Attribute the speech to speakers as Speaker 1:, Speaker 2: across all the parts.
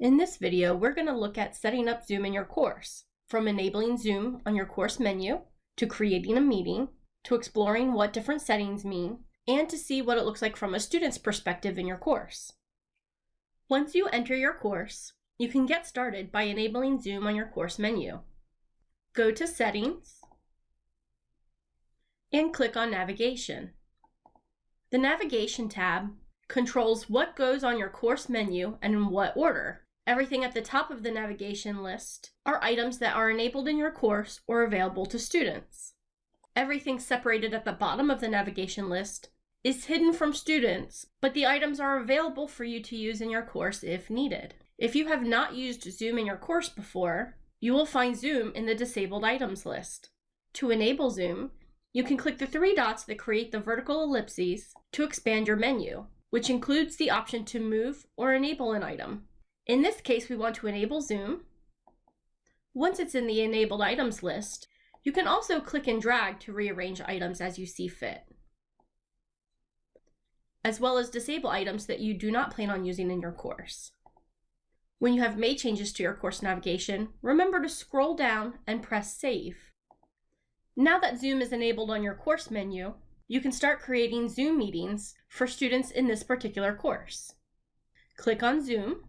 Speaker 1: In this video, we're going to look at setting up Zoom in your course, from enabling Zoom on your course menu, to creating a meeting, to exploring what different settings mean, and to see what it looks like from a student's perspective in your course. Once you enter your course, you can get started by enabling Zoom on your course menu. Go to Settings, and click on Navigation. The Navigation tab controls what goes on your course menu and in what order. Everything at the top of the navigation list are items that are enabled in your course or available to students. Everything separated at the bottom of the navigation list is hidden from students, but the items are available for you to use in your course if needed. If you have not used Zoom in your course before, you will find Zoom in the disabled items list. To enable Zoom, you can click the three dots that create the vertical ellipses to expand your menu, which includes the option to move or enable an item. In this case, we want to enable Zoom. Once it's in the enabled items list, you can also click and drag to rearrange items as you see fit, as well as disable items that you do not plan on using in your course. When you have made changes to your course navigation, remember to scroll down and press Save. Now that Zoom is enabled on your course menu, you can start creating Zoom meetings for students in this particular course. Click on Zoom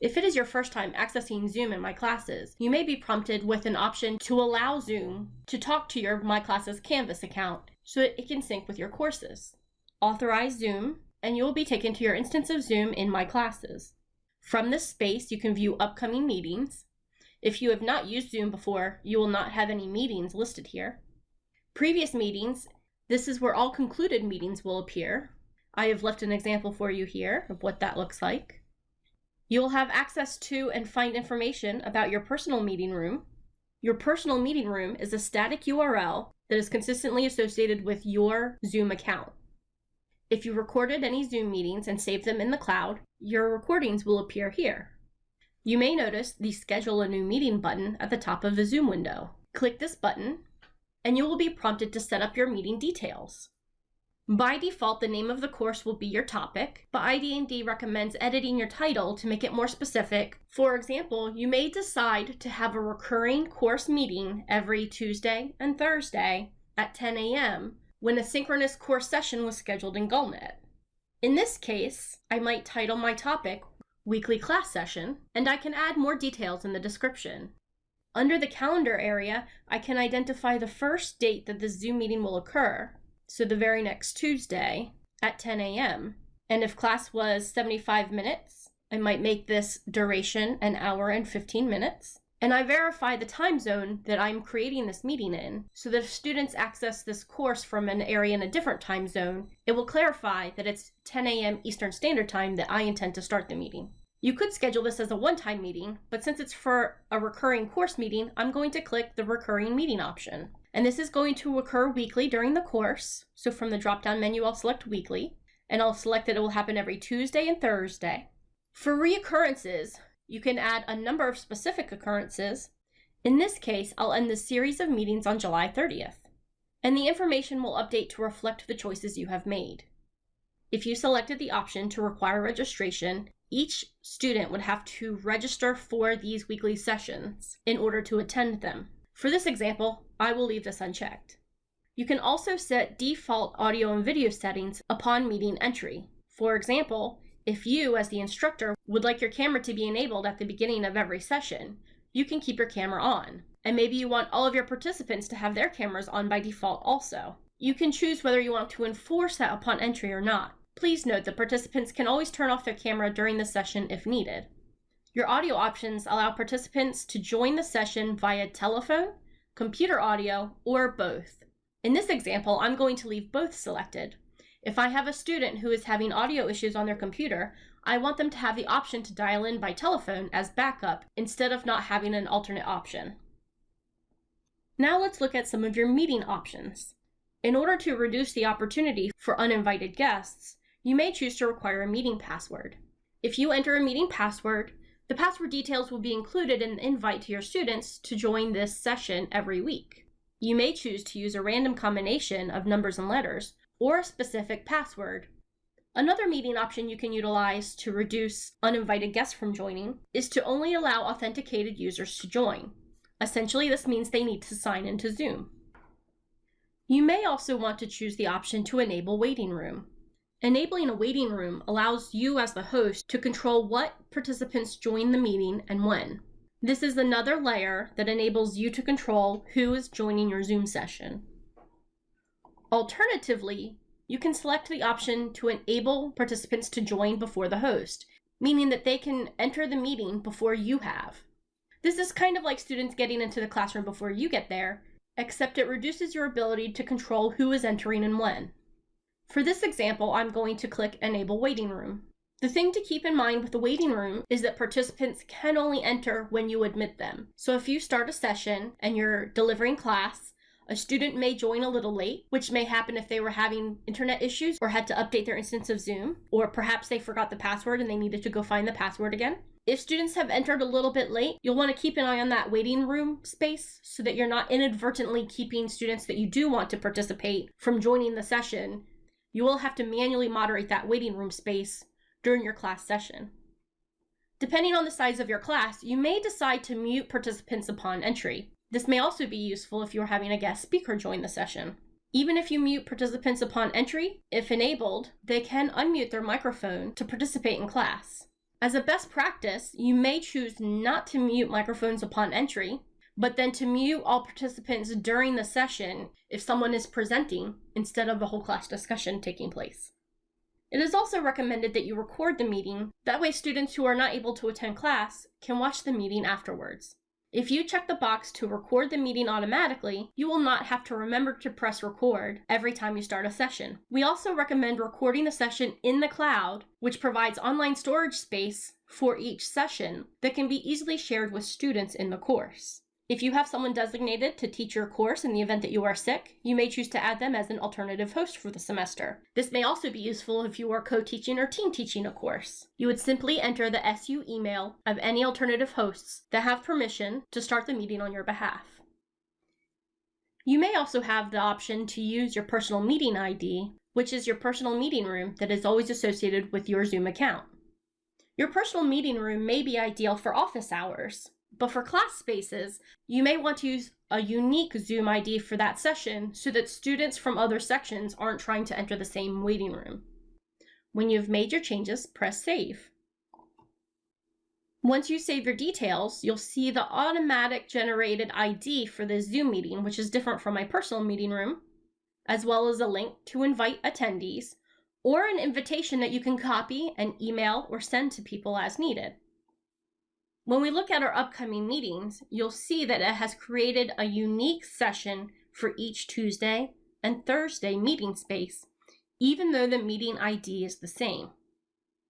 Speaker 1: if it is your first time accessing Zoom in My Classes, you may be prompted with an option to allow Zoom to talk to your My Classes Canvas account so that it can sync with your courses. Authorize Zoom, and you will be taken to your instance of Zoom in My Classes. From this space, you can view upcoming meetings. If you have not used Zoom before, you will not have any meetings listed here. Previous meetings, this is where all concluded meetings will appear. I have left an example for you here of what that looks like. You will have access to and find information about your personal meeting room. Your personal meeting room is a static URL that is consistently associated with your Zoom account. If you recorded any Zoom meetings and saved them in the cloud, your recordings will appear here. You may notice the Schedule a New Meeting button at the top of the Zoom window. Click this button, and you will be prompted to set up your meeting details. By default, the name of the course will be your topic, but ID&D recommends editing your title to make it more specific. For example, you may decide to have a recurring course meeting every Tuesday and Thursday at 10 a.m. when a synchronous course session was scheduled in GullNet. In this case, I might title my topic Weekly Class Session, and I can add more details in the description. Under the calendar area, I can identify the first date that the Zoom meeting will occur, so the very next Tuesday at 10 a.m. And if class was 75 minutes, I might make this duration an hour and 15 minutes. And I verify the time zone that I'm creating this meeting in, so that if students access this course from an area in a different time zone, it will clarify that it's 10 a.m. Eastern Standard Time that I intend to start the meeting. You could schedule this as a one-time meeting, but since it's for a recurring course meeting, I'm going to click the recurring meeting option. And this is going to occur weekly during the course. So from the drop-down menu, I'll select weekly, and I'll select that it will happen every Tuesday and Thursday. For reoccurrences, you can add a number of specific occurrences. In this case, I'll end the series of meetings on July 30th, and the information will update to reflect the choices you have made. If you selected the option to require registration, each student would have to register for these weekly sessions in order to attend them. For this example, I will leave this unchecked. You can also set default audio and video settings upon meeting entry. For example, if you, as the instructor, would like your camera to be enabled at the beginning of every session, you can keep your camera on. And maybe you want all of your participants to have their cameras on by default also. You can choose whether you want to enforce that upon entry or not. Please note that participants can always turn off their camera during the session if needed. Your audio options allow participants to join the session via telephone, computer audio, or both. In this example, I'm going to leave both selected. If I have a student who is having audio issues on their computer, I want them to have the option to dial in by telephone as backup instead of not having an alternate option. Now let's look at some of your meeting options. In order to reduce the opportunity for uninvited guests, you may choose to require a meeting password. If you enter a meeting password, the password details will be included in the invite to your students to join this session every week. You may choose to use a random combination of numbers and letters or a specific password. Another meeting option you can utilize to reduce uninvited guests from joining is to only allow authenticated users to join. Essentially, this means they need to sign into Zoom. You may also want to choose the option to enable waiting room. Enabling a waiting room allows you as the host to control what participants join the meeting and when. This is another layer that enables you to control who is joining your Zoom session. Alternatively, you can select the option to enable participants to join before the host, meaning that they can enter the meeting before you have. This is kind of like students getting into the classroom before you get there, except it reduces your ability to control who is entering and when. For this example, I'm going to click Enable Waiting Room. The thing to keep in mind with the waiting room is that participants can only enter when you admit them. So if you start a session and you're delivering class, a student may join a little late, which may happen if they were having internet issues or had to update their instance of Zoom, or perhaps they forgot the password and they needed to go find the password again. If students have entered a little bit late, you'll want to keep an eye on that waiting room space so that you're not inadvertently keeping students that you do want to participate from joining the session. You will have to manually moderate that waiting room space during your class session. Depending on the size of your class, you may decide to mute participants upon entry. This may also be useful if you're having a guest speaker join the session. Even if you mute participants upon entry, if enabled, they can unmute their microphone to participate in class. As a best practice, you may choose not to mute microphones upon entry, but then to mute all participants during the session if someone is presenting instead of a whole class discussion taking place. It is also recommended that you record the meeting, that way students who are not able to attend class can watch the meeting afterwards. If you check the box to record the meeting automatically, you will not have to remember to press record every time you start a session. We also recommend recording the session in the cloud, which provides online storage space for each session that can be easily shared with students in the course. If you have someone designated to teach your course in the event that you are sick, you may choose to add them as an alternative host for the semester. This may also be useful if you are co-teaching or team teaching a course. You would simply enter the SU email of any alternative hosts that have permission to start the meeting on your behalf. You may also have the option to use your personal meeting ID, which is your personal meeting room that is always associated with your Zoom account. Your personal meeting room may be ideal for office hours, but for class spaces, you may want to use a unique Zoom ID for that session so that students from other sections aren't trying to enter the same waiting room. When you've made your changes, press Save. Once you save your details, you'll see the automatic generated ID for the Zoom meeting, which is different from my personal meeting room, as well as a link to invite attendees, or an invitation that you can copy and email or send to people as needed. When we look at our upcoming meetings, you'll see that it has created a unique session for each Tuesday and Thursday meeting space, even though the meeting ID is the same.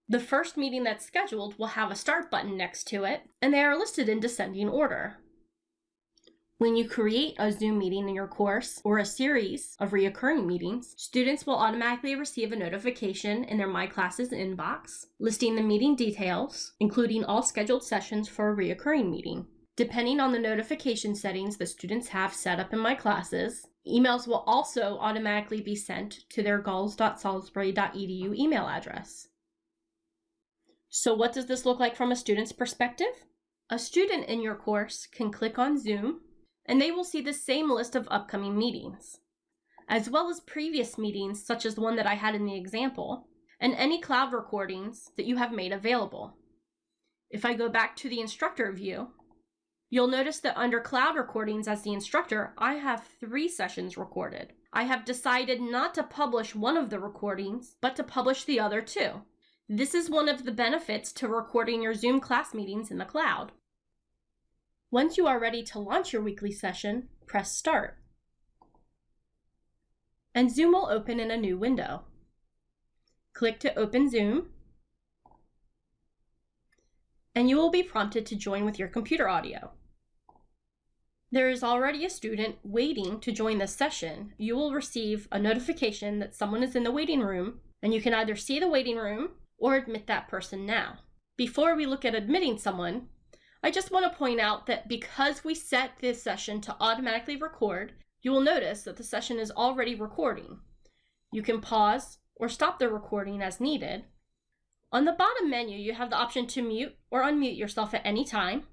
Speaker 1: The first meeting that's scheduled will have a start button next to it, and they are listed in descending order. When you create a Zoom meeting in your course or a series of reoccurring meetings, students will automatically receive a notification in their My Classes inbox listing the meeting details, including all scheduled sessions for a reoccurring meeting. Depending on the notification settings the students have set up in My Classes, emails will also automatically be sent to their gulls.salisbury.edu email address. So what does this look like from a student's perspective? A student in your course can click on Zoom and they will see the same list of upcoming meetings, as well as previous meetings such as the one that I had in the example, and any cloud recordings that you have made available. If I go back to the instructor view, you'll notice that under cloud recordings as the instructor, I have three sessions recorded. I have decided not to publish one of the recordings, but to publish the other two. This is one of the benefits to recording your Zoom class meetings in the cloud. Once you are ready to launch your weekly session, press Start. And Zoom will open in a new window. Click to open Zoom, and you will be prompted to join with your computer audio. There is already a student waiting to join this session. You will receive a notification that someone is in the waiting room, and you can either see the waiting room or admit that person now. Before we look at admitting someone, I just want to point out that because we set this session to automatically record, you will notice that the session is already recording. You can pause or stop the recording as needed. On the bottom menu, you have the option to mute or unmute yourself at any time.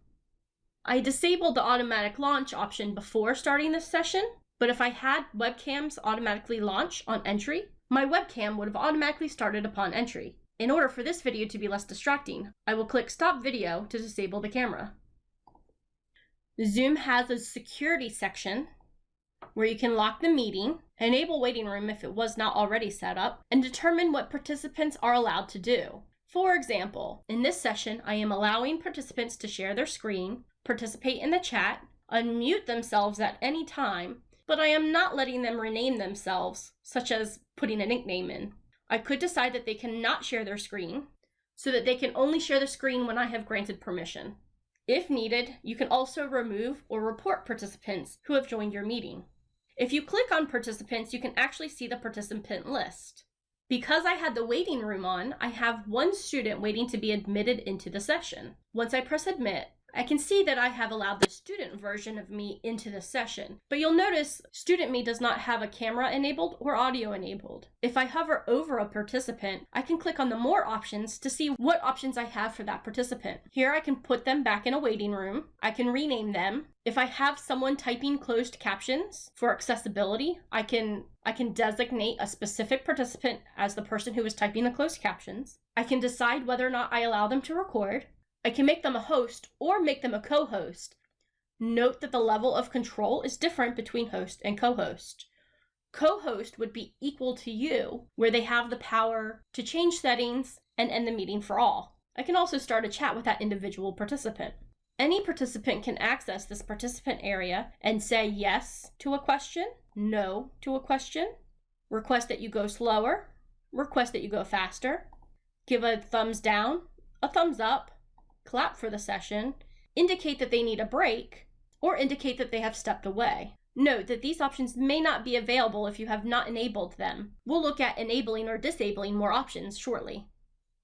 Speaker 1: I disabled the automatic launch option before starting this session, but if I had webcams automatically launch on entry, my webcam would have automatically started upon entry. In order for this video to be less distracting, I will click stop video to disable the camera. Zoom has a security section where you can lock the meeting, enable waiting room if it was not already set up, and determine what participants are allowed to do. For example, in this session, I am allowing participants to share their screen, participate in the chat, unmute themselves at any time, but I am not letting them rename themselves, such as putting a nickname in. I could decide that they cannot share their screen, so that they can only share the screen when I have granted permission. If needed, you can also remove or report participants who have joined your meeting. If you click on participants, you can actually see the participant list. Because I had the waiting room on, I have one student waiting to be admitted into the session. Once I press admit, I can see that I have allowed the student version of me into the session, but you'll notice student me does not have a camera enabled or audio enabled. If I hover over a participant, I can click on the more options to see what options I have for that participant. Here I can put them back in a waiting room. I can rename them. If I have someone typing closed captions for accessibility, I can I can designate a specific participant as the person who is typing the closed captions. I can decide whether or not I allow them to record. I can make them a host or make them a co-host. Note that the level of control is different between host and co-host. Co-host would be equal to you, where they have the power to change settings and end the meeting for all. I can also start a chat with that individual participant. Any participant can access this participant area and say yes to a question, no to a question, request that you go slower, request that you go faster, give a thumbs down, a thumbs up, clap for the session, indicate that they need a break, or indicate that they have stepped away. Note that these options may not be available if you have not enabled them. We'll look at enabling or disabling more options shortly.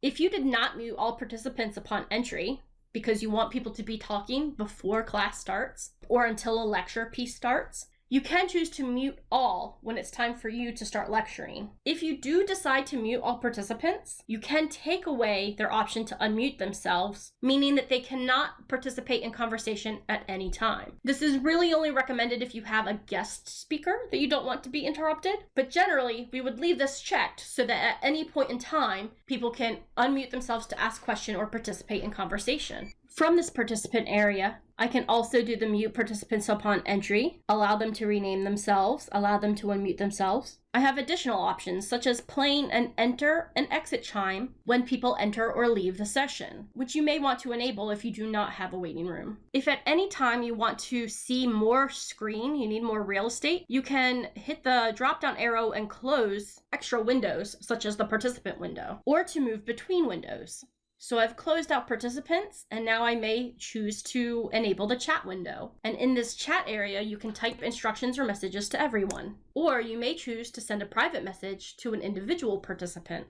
Speaker 1: If you did not mute all participants upon entry, because you want people to be talking before class starts or until a lecture piece starts, you can choose to mute all when it's time for you to start lecturing. If you do decide to mute all participants, you can take away their option to unmute themselves, meaning that they cannot participate in conversation at any time. This is really only recommended if you have a guest speaker that you don't want to be interrupted, but generally we would leave this checked so that at any point in time, people can unmute themselves to ask question or participate in conversation. From this participant area, I can also do the mute participants upon entry, allow them to rename themselves, allow them to unmute themselves. I have additional options such as playing an enter and exit chime when people enter or leave the session, which you may want to enable if you do not have a waiting room. If at any time you want to see more screen, you need more real estate, you can hit the drop down arrow and close extra windows such as the participant window or to move between windows. So I've closed out participants and now I may choose to enable the chat window. And in this chat area, you can type instructions or messages to everyone. Or you may choose to send a private message to an individual participant.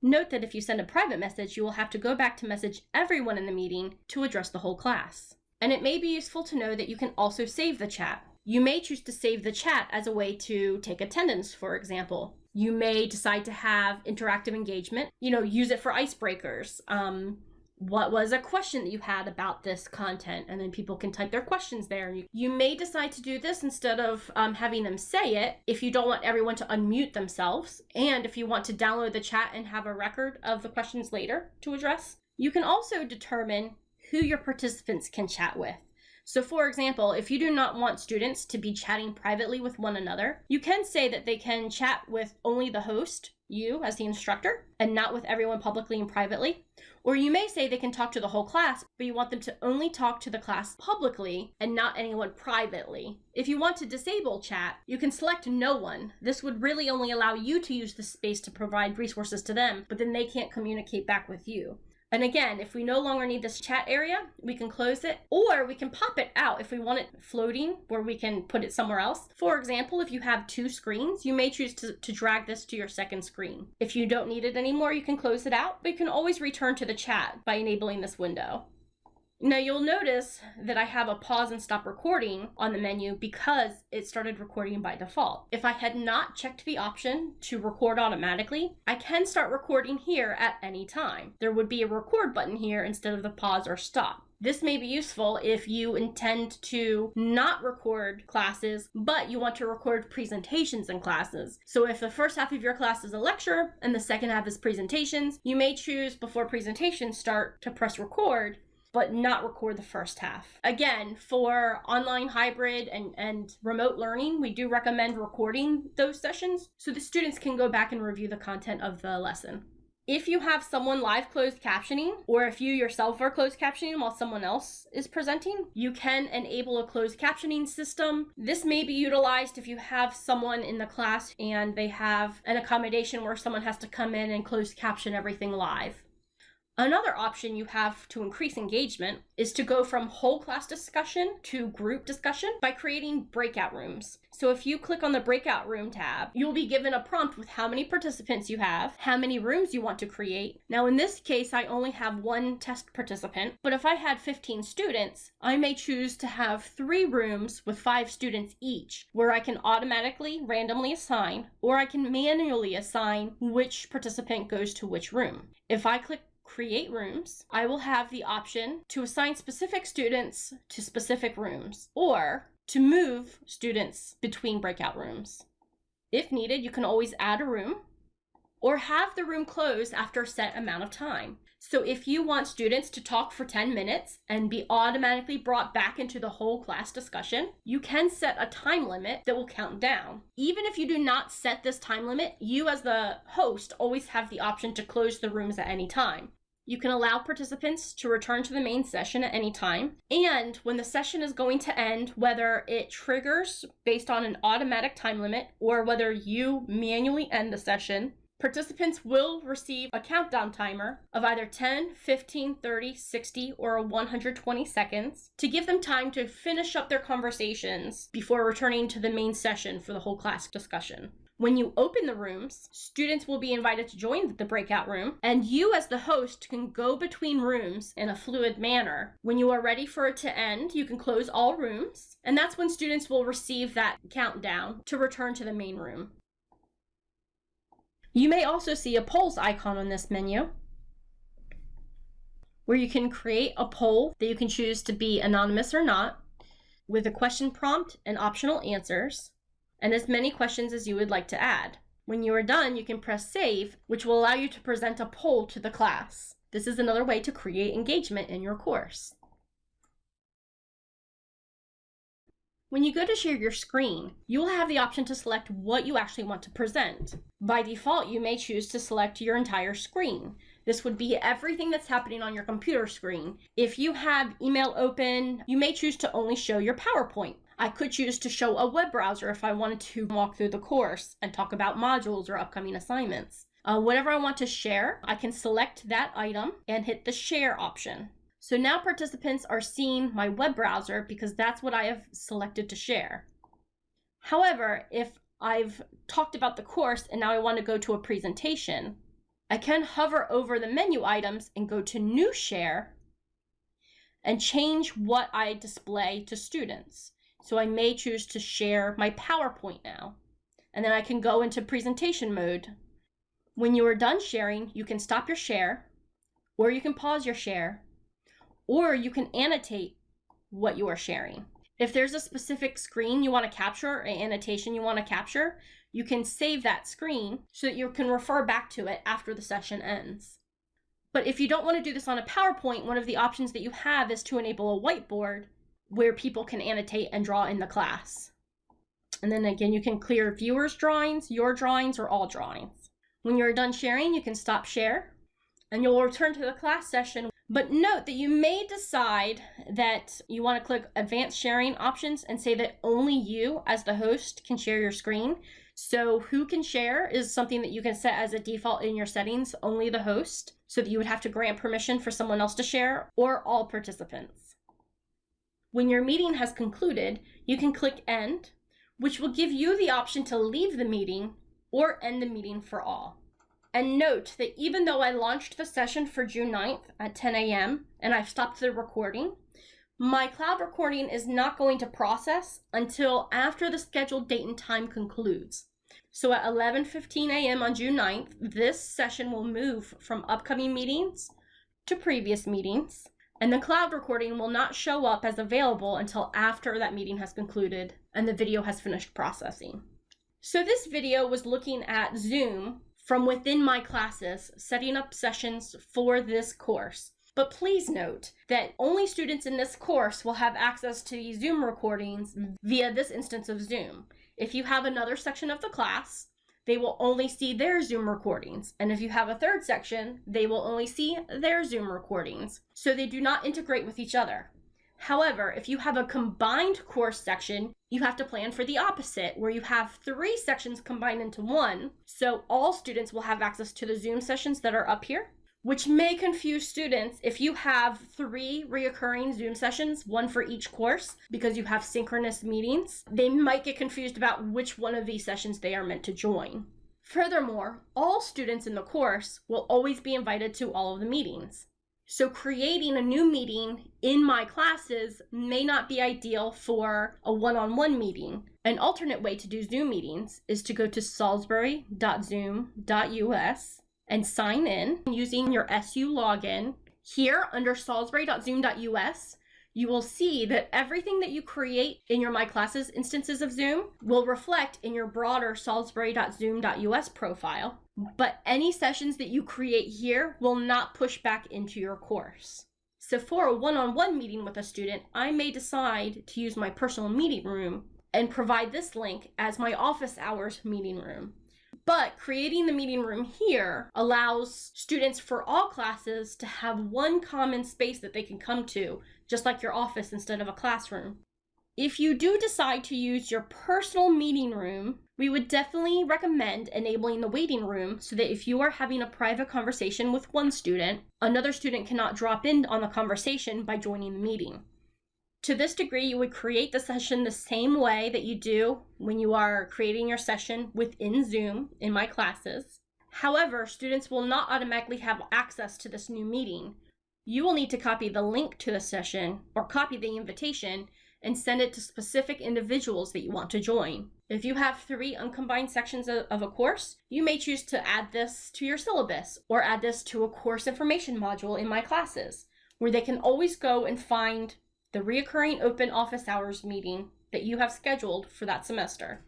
Speaker 1: Note that if you send a private message, you will have to go back to message everyone in the meeting to address the whole class. And it may be useful to know that you can also save the chat. You may choose to save the chat as a way to take attendance, for example. You may decide to have interactive engagement, you know, use it for icebreakers. Um, what was a question that you had about this content? And then people can type their questions there. You, may decide to do this instead of um, having them say it if you don't want everyone to unmute themselves. And if you want to download the chat and have a record of the questions later to address you can also determine who your participants can chat with so for example, if you do not want students to be chatting privately with one another, you can say that they can chat with only the host, you as the instructor, and not with everyone publicly and privately. Or you may say they can talk to the whole class, but you want them to only talk to the class publicly and not anyone privately. If you want to disable chat, you can select no one. This would really only allow you to use the space to provide resources to them, but then they can't communicate back with you. And again, if we no longer need this chat area, we can close it or we can pop it out if we want it floating where we can put it somewhere else. For example, if you have two screens, you may choose to, to drag this to your second screen. If you don't need it anymore, you can close it out, but you can always return to the chat by enabling this window. Now you'll notice that I have a pause and stop recording on the menu because it started recording by default. If I had not checked the option to record automatically, I can start recording here at any time. There would be a record button here instead of the pause or stop. This may be useful if you intend to not record classes, but you want to record presentations in classes. So if the first half of your class is a lecture and the second half is presentations, you may choose before presentations start to press record but not record the first half. Again, for online hybrid and, and remote learning, we do recommend recording those sessions so the students can go back and review the content of the lesson. If you have someone live closed captioning, or if you yourself are closed captioning while someone else is presenting, you can enable a closed captioning system. This may be utilized if you have someone in the class and they have an accommodation where someone has to come in and close caption everything live. Another option you have to increase engagement is to go from whole class discussion to group discussion by creating breakout rooms. So if you click on the breakout room tab, you'll be given a prompt with how many participants you have, how many rooms you want to create. Now in this case, I only have one test participant, but if I had 15 students, I may choose to have three rooms with five students each, where I can automatically randomly assign, or I can manually assign which participant goes to which room. If I click create rooms, I will have the option to assign specific students to specific rooms or to move students between breakout rooms. If needed, you can always add a room or have the room close after a set amount of time. So if you want students to talk for 10 minutes and be automatically brought back into the whole class discussion, you can set a time limit that will count down. Even if you do not set this time limit, you as the host always have the option to close the rooms at any time. You can allow participants to return to the main session at any time. And when the session is going to end, whether it triggers based on an automatic time limit or whether you manually end the session, participants will receive a countdown timer of either 10, 15, 30, 60, or 120 seconds to give them time to finish up their conversations before returning to the main session for the whole class discussion. When you open the rooms, students will be invited to join the breakout room, and you, as the host, can go between rooms in a fluid manner. When you are ready for it to end, you can close all rooms, and that's when students will receive that countdown to return to the main room. You may also see a polls icon on this menu where you can create a poll that you can choose to be anonymous or not with a question prompt and optional answers and as many questions as you would like to add. When you are done, you can press save, which will allow you to present a poll to the class. This is another way to create engagement in your course. When you go to share your screen, you will have the option to select what you actually want to present. By default, you may choose to select your entire screen. This would be everything that's happening on your computer screen. If you have email open, you may choose to only show your PowerPoint. I could choose to show a web browser if I wanted to walk through the course and talk about modules or upcoming assignments. Uh, whatever I want to share, I can select that item and hit the share option. So now participants are seeing my web browser because that's what I have selected to share. However, if I've talked about the course and now I want to go to a presentation, I can hover over the menu items and go to New Share and change what I display to students. So I may choose to share my PowerPoint now. And then I can go into presentation mode. When you are done sharing, you can stop your share, or you can pause your share, or you can annotate what you are sharing. If there's a specific screen you want to capture or annotation you want to capture, you can save that screen so that you can refer back to it after the session ends. But if you don't want to do this on a PowerPoint, one of the options that you have is to enable a whiteboard where people can annotate and draw in the class. And then again, you can clear viewers' drawings, your drawings, or all drawings. When you're done sharing, you can stop share and you'll return to the class session. But note that you may decide that you want to click advanced sharing options and say that only you as the host can share your screen. So who can share is something that you can set as a default in your settings, only the host, so that you would have to grant permission for someone else to share or all participants. When your meeting has concluded, you can click End, which will give you the option to leave the meeting or end the meeting for all. And note that even though I launched the session for June 9th at 10 a.m. and I've stopped the recording, my cloud recording is not going to process until after the scheduled date and time concludes. So at 11:15 a.m. on June 9th, this session will move from upcoming meetings to previous meetings, and the cloud recording will not show up as available until after that meeting has concluded and the video has finished processing. So this video was looking at Zoom from within my classes, setting up sessions for this course. But please note that only students in this course will have access to these Zoom recordings via this instance of Zoom. If you have another section of the class, they will only see their Zoom recordings. And if you have a third section, they will only see their Zoom recordings. So they do not integrate with each other. However, if you have a combined course section, you have to plan for the opposite, where you have three sections combined into one. So all students will have access to the Zoom sessions that are up here, which may confuse students if you have three reoccurring Zoom sessions, one for each course, because you have synchronous meetings. They might get confused about which one of these sessions they are meant to join. Furthermore, all students in the course will always be invited to all of the meetings. So creating a new meeting in my classes may not be ideal for a one-on-one meeting. An alternate way to do Zoom meetings is to go to salisbury.zoom.us and sign in using your SU login. Here under salisbury.zoom.us, you will see that everything that you create in your My Classes instances of Zoom will reflect in your broader salisbury.zoom.us profile, but any sessions that you create here will not push back into your course. So for a one-on-one meeting with a student, I may decide to use my personal meeting room and provide this link as my office hours meeting room. But creating the meeting room here allows students for all classes to have one common space that they can come to just like your office instead of a classroom. If you do decide to use your personal meeting room, we would definitely recommend enabling the waiting room so that if you are having a private conversation with one student, another student cannot drop in on the conversation by joining the meeting. To this degree, you would create the session the same way that you do when you are creating your session within Zoom in my classes. However, students will not automatically have access to this new meeting you will need to copy the link to the session or copy the invitation and send it to specific individuals that you want to join. If you have three uncombined sections of a course, you may choose to add this to your syllabus or add this to a course information module in my classes, where they can always go and find the reoccurring open office hours meeting that you have scheduled for that semester.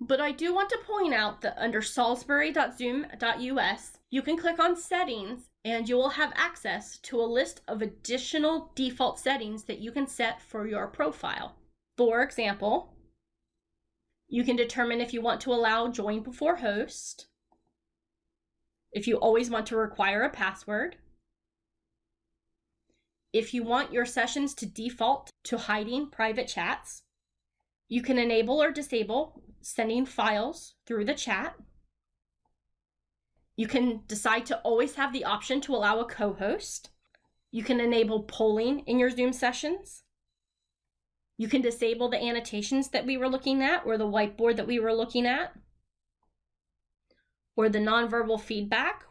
Speaker 1: But I do want to point out that under salisbury.zoom.us, you can click on settings and you will have access to a list of additional default settings that you can set for your profile. For example, you can determine if you want to allow join before host, if you always want to require a password, if you want your sessions to default to hiding private chats, you can enable or disable sending files through the chat, you can decide to always have the option to allow a co-host. You can enable polling in your Zoom sessions. You can disable the annotations that we were looking at or the whiteboard that we were looking at or the nonverbal feedback.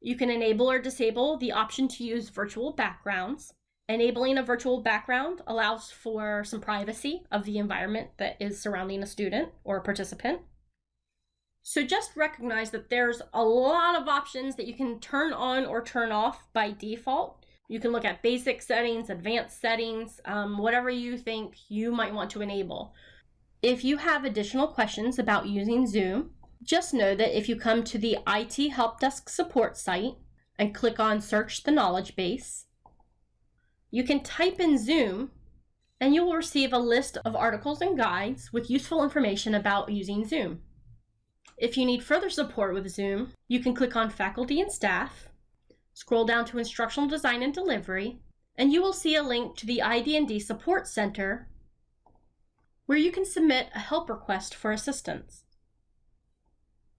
Speaker 1: You can enable or disable the option to use virtual backgrounds. Enabling a virtual background allows for some privacy of the environment that is surrounding a student or a participant. So just recognize that there's a lot of options that you can turn on or turn off by default. You can look at basic settings, advanced settings, um, whatever you think you might want to enable. If you have additional questions about using Zoom, just know that if you come to the IT Help Desk support site and click on Search the Knowledge Base, you can type in Zoom and you will receive a list of articles and guides with useful information about using Zoom. If you need further support with Zoom, you can click on Faculty and Staff, scroll down to Instructional Design and Delivery, and you will see a link to the ID&D Support Center where you can submit a help request for assistance.